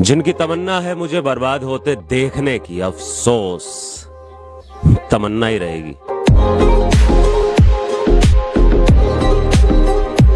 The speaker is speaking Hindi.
जिनकी तमन्ना है मुझे बर्बाद होते देखने की अफसोस। तमन्ना ही रहेगी।